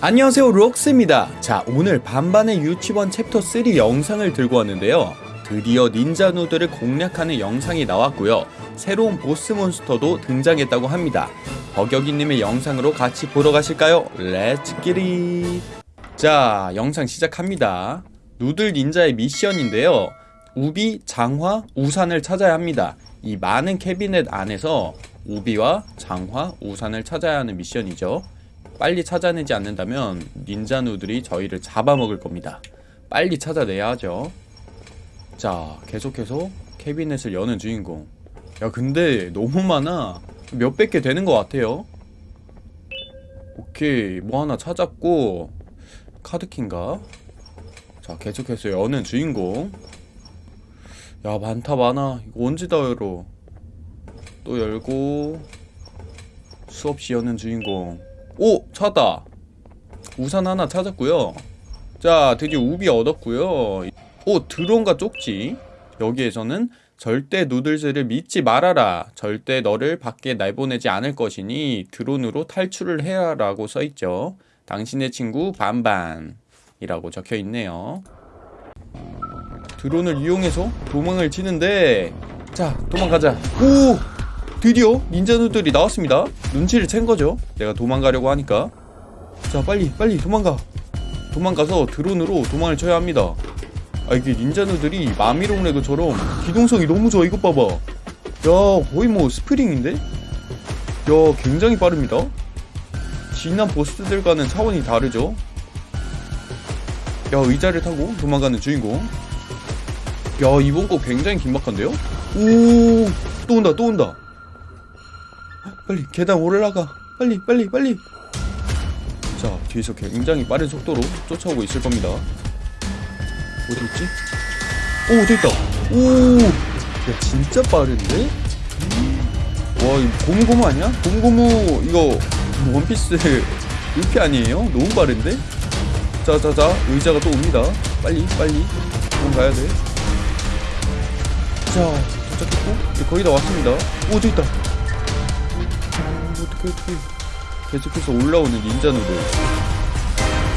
안녕하세요 록스입니다. 자 오늘 반반의 유치원 챕터 3 영상을 들고 왔는데요. 드디어 닌자 누들을 공략하는 영상이 나왔고요. 새로운 boss monster도 등장했다고 합니다. 버격이님의 영상으로 같이 보러 가실까요? Let's get it 자 영상 시작합니다. 누들 닌자의 미션인데요. 우비, 장화, 우산을 찾아야 합니다. 이 많은 캐비넷 안에서 우비와 장화, 우산을 찾아야 하는 미션이죠 빨리 찾아내지 않는다면 닌자누들이 저희를 잡아먹을 겁니다. 빨리 찾아내야 하죠. 자, 계속해서 캐비넷을 여는 주인공. 야, 근데 너무 많아. 몇백 개 되는 것 같아요. 오케이, 뭐 하나 찾았고 카드킨가? 자, 계속해서 여는 주인공. 야, 많다 많아. 이거 언제 다 열어? 또 열고 수없이 여는 주인공. 오! 찾았다! 우산 하나 찾았고요 자 드디어 우비 얻었고요 오! 드론과 쪽지 여기에서는 절대 누들즈를 믿지 말아라 절대 너를 밖에 내보내지 않을 것이니 드론으로 탈출을 해라 라고 써있죠 당신의 친구 반반 이라고 적혀있네요 드론을 이용해서 도망을 치는데 자 도망가자 오! 드디어 닌자누들이 나왔습니다. 눈치를 챈 거죠. 내가 도망가려고 하니까. 자 빨리 빨리 도망가. 도망가서 드론으로 도망을 쳐야 합니다. 아 이게 닌자누들이 마미롱 레그처럼 기동성이 너무 좋아 이것 봐봐. 야 거의 뭐 스프링인데? 야 굉장히 빠릅니다. 진한 보스들과는 차원이 다르죠. 야 의자를 타고 도망가는 주인공. 야 이번 거 굉장히 긴박한데요? 오또 온다 또 온다 빨리 계단 올라가 빨리 빨리 빨리 자 뒤에서 굉장히 빠른 속도로 쫓아오고 있을 겁니다 어디 있지? 오 됐다 오야 진짜 빠른데? 와 이거 고무고무 아니야? 고무고무 이거 원피스 루피 아니에요? 너무 빠른데? 자자자 의자가 또 옵니다 빨리 빨리 도망가야 돼 자 도착했고 거의 다 왔습니다 오 저기 있다 어떻게 어떻게 계속해서 올라오는 닌자누들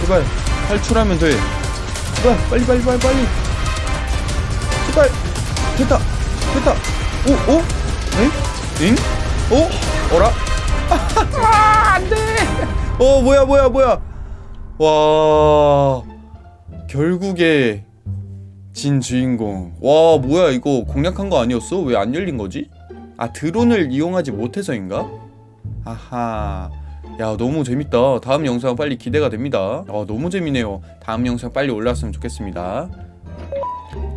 제발 탈출하면 돼 제발 빨리 빨리 빨리 빨리 제발 됐다 됐다 오 오? 응? 응? 어? 어라? 아 안돼 어 뭐야 뭐야 뭐야 와 결국에 진 주인공 와 뭐야 이거 공략한 거 아니었어? 왜 안 열린 거지? 아 드론을 이용하지 못해서인가? 아하. 야 너무 재밌다. 다음 영상 빨리 기대가 됩니다. 어, 너무 재미네요. 다음 영상 빨리 올라왔으면 좋겠습니다.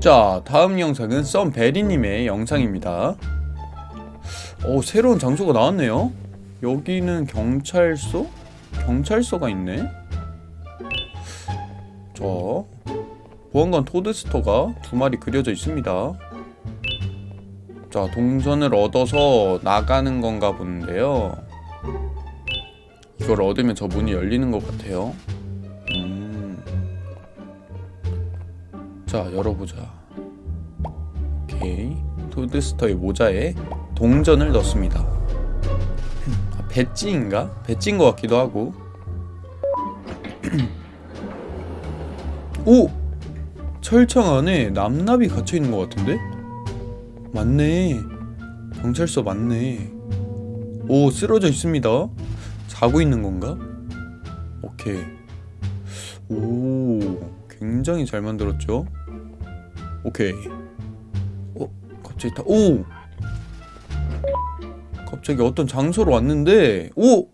자 다음 영상은 썸베리님의 영상입니다. 어 새로운 장소가 나왔네요. 여기는 경찰서? 경찰서가 있네? 자 보안관 토드스터가 두 마리 그려져 있습니다. 자 동선을 얻어서 나가는 건가 본데요 이걸 얻으면 저 문이 열리는 것 같아요 음. 자 열어보자 오케이 토드스터의 모자에 동전을 넣습니다 아, 배지인가? 배지인 것 같기도 하고 오! 철창 안에 남납이 갇혀있는 것 같은데? 맞네 경찰서 맞네 오 쓰러져 있습니다 자고 있는 건가? 오케이 오 굉장히 잘 만들었죠 오케이 어 갑자기 다 오! 갑자기 어떤 장소로 왔는데 오!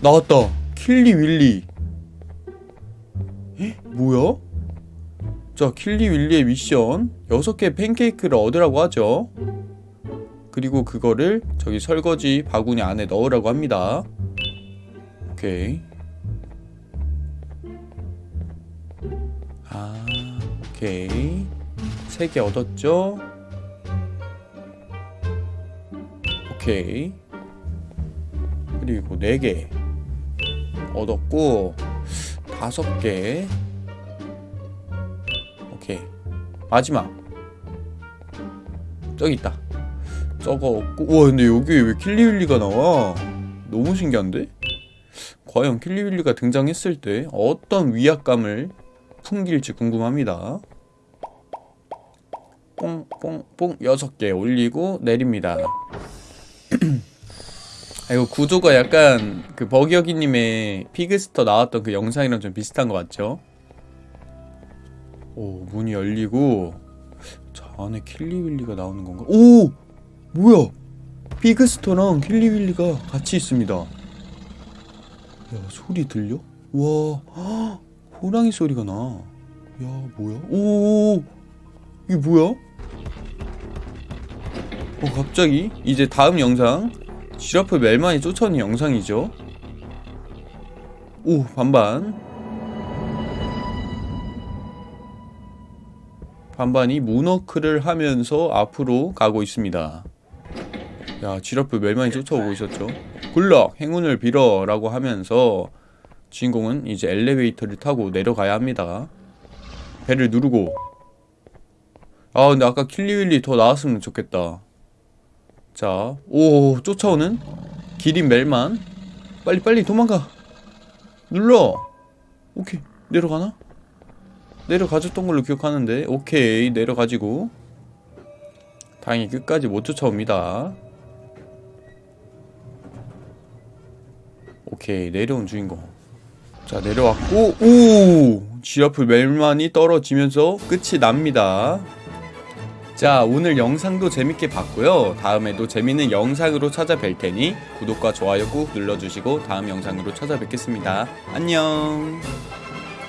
나왔다 킬리 윌리 에? 뭐야? 자 킬리 윌리의 미션 6개 팬케이크를 얻으라고 하죠 그리고 그거를 저기 설거지 바구니 안에 넣으라고 합니다. 오케이. 아 오케이. 3개 얻었죠? 오케이. 그리고 4개 얻었고 5개. 오케이. 마지막. 저기 있다 저거 없고 우와 근데 여기 왜 킬리윌리가 나와 너무 신기한데? 과연 킬리윌리가 등장했을 때 어떤 위압감을 풍길지 궁금합니다. 뽕뽕뽕 여섯 개 올리고 내립니다. 아, 이거 구조가 약간 그 버기어기님의 피그스터 나왔던 그 영상이랑 좀 비슷한 것 같죠? 오 문이 열리고 저 안에 킬리윌리가 나오는 건가? 오 뭐야? 피그스터랑 킬리윌리가 같이 있습니다. 야 소리 들려? 와 헉, 호랑이 소리가 나. 야 뭐야? 오 이게 뭐야? 어 갑자기 이제 다음 영상 지라프 멜만이 쫓아오는 영상이죠. 오 반반 반반이 문워크를 하면서 앞으로 가고 있습니다. 야 지라프 멜만이 쫓아오고 있었죠. 굴럭 행운을 빌어 라고 하면서 주인공은 이제 엘리베이터를 타고 내려가야 합니다. 배를 누르고 아 근데 아까 킬리윌리 더 나왔으면 좋겠다. 자, 오 쫓아오는 기린 멜만 빨리 빨리 도망가 눌러 오케이 내려가나? 내려가줬던 걸로 기억하는데 오케이 내려가지고 다행히 끝까지 못 쫓아옵니다 오케이 내려온 주인공. 자 내려왔고 오! 지하프 멜만이 떨어지면서 끝이 납니다. 자 오늘 영상도 재밌게 봤고요. 다음에도 재밌는 영상으로 찾아뵐 테니 구독과 좋아요 꾹 눌러주시고 다음 영상으로 찾아뵙겠습니다. 안녕